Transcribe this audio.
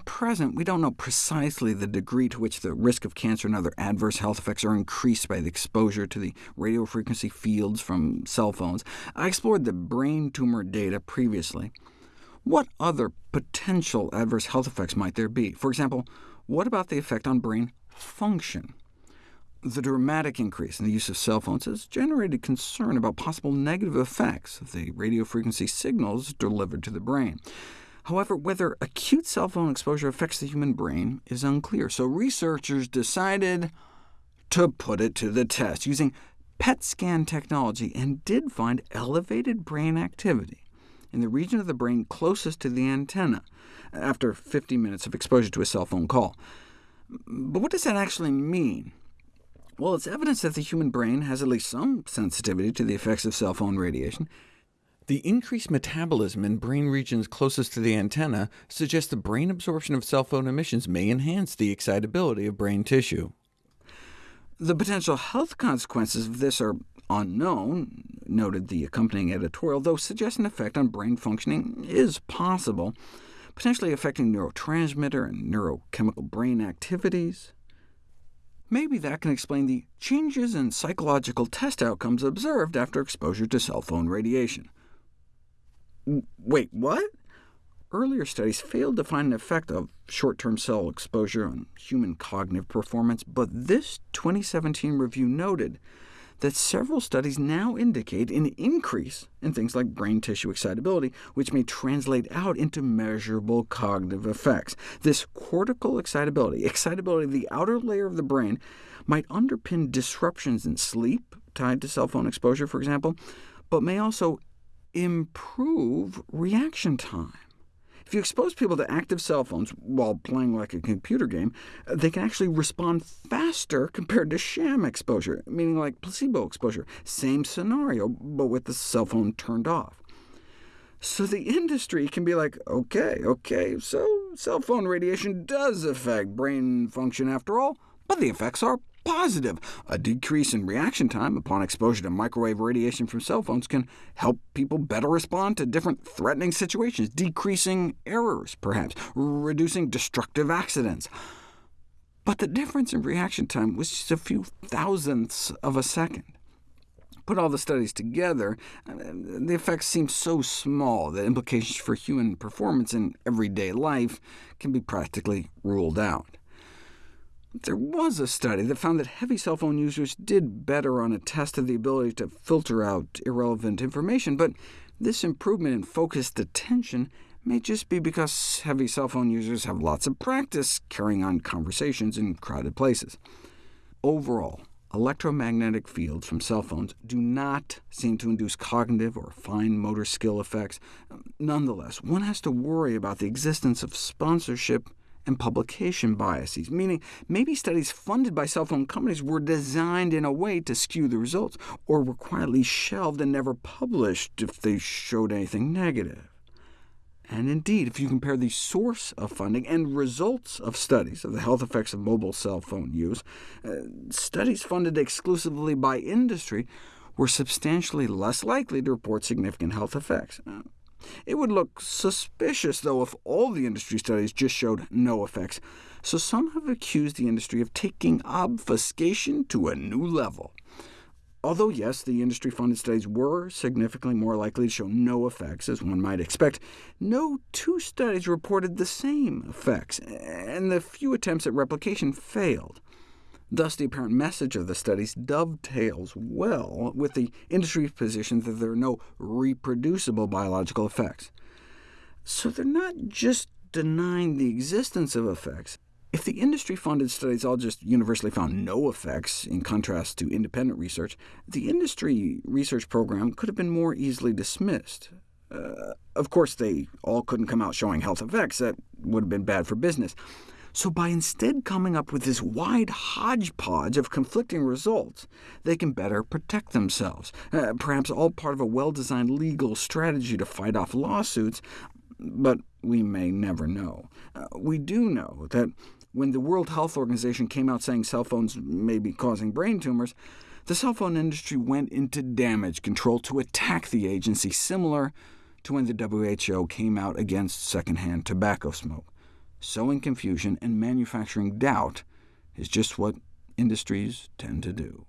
At present, we don't know precisely the degree to which the risk of cancer and other adverse health effects are increased by the exposure to the radio frequency fields from cell phones. I explored the brain tumor data previously. What other potential adverse health effects might there be? For example, what about the effect on brain function? The dramatic increase in the use of cell phones has generated concern about possible negative effects of the radio frequency signals delivered to the brain. However, whether acute cell phone exposure affects the human brain is unclear, so researchers decided to put it to the test using PET scan technology, and did find elevated brain activity in the region of the brain closest to the antenna after 50 minutes of exposure to a cell phone call. But what does that actually mean? Well, it's evidence that the human brain has at least some sensitivity to the effects of cell phone radiation, the increased metabolism in brain regions closest to the antenna suggests the brain absorption of cell phone emissions may enhance the excitability of brain tissue. The potential health consequences of this are unknown, noted the accompanying editorial, though suggest an effect on brain functioning is possible, potentially affecting neurotransmitter and neurochemical brain activities. Maybe that can explain the changes in psychological test outcomes observed after exposure to cell phone radiation. Wait, what? Earlier studies failed to find an effect of short-term cell exposure on human cognitive performance, but this 2017 review noted that several studies now indicate an increase in things like brain tissue excitability, which may translate out into measurable cognitive effects. This cortical excitability, excitability of the outer layer of the brain, might underpin disruptions in sleep tied to cell phone exposure, for example, but may also improve reaction time. If you expose people to active cell phones while playing like a computer game, they can actually respond faster compared to sham exposure, meaning like placebo exposure. Same scenario, but with the cell phone turned off. So the industry can be like, OK, OK, so cell phone radiation does affect brain function after all, but the effects are positive. A decrease in reaction time upon exposure to microwave radiation from cell phones can help people better respond to different threatening situations, decreasing errors, perhaps, reducing destructive accidents. But the difference in reaction time was just a few thousandths of a second. Put all the studies together, the effects seem so small that implications for human performance in everyday life can be practically ruled out. There was a study that found that heavy cell phone users did better on a test of the ability to filter out irrelevant information, but this improvement in focused attention may just be because heavy cell phone users have lots of practice carrying on conversations in crowded places. Overall, electromagnetic fields from cell phones do not seem to induce cognitive or fine motor skill effects. Nonetheless, one has to worry about the existence of sponsorship and publication biases, meaning maybe studies funded by cell phone companies were designed in a way to skew the results, or were quietly shelved and never published if they showed anything negative. And indeed, if you compare the source of funding and results of studies of the health effects of mobile cell phone use, uh, studies funded exclusively by industry were substantially less likely to report significant health effects. It would look suspicious, though, if all the industry studies just showed no effects, so some have accused the industry of taking obfuscation to a new level. Although, yes, the industry-funded studies were significantly more likely to show no effects, as one might expect, no two studies reported the same effects, and the few attempts at replication failed. Thus, the apparent message of the studies dovetails well with the industry's position that there are no reproducible biological effects. So they're not just denying the existence of effects. If the industry-funded studies all just universally found no effects, in contrast to independent research, the industry research program could have been more easily dismissed. Uh, of course, they all couldn't come out showing health effects. That would have been bad for business. So by instead coming up with this wide hodgepodge of conflicting results, they can better protect themselves, uh, perhaps all part of a well-designed legal strategy to fight off lawsuits, but we may never know. Uh, we do know that when the World Health Organization came out saying cell phones may be causing brain tumors, the cell phone industry went into damage control to attack the agency, similar to when the WHO came out against secondhand tobacco smoke. Sowing confusion and manufacturing doubt is just what industries tend to do.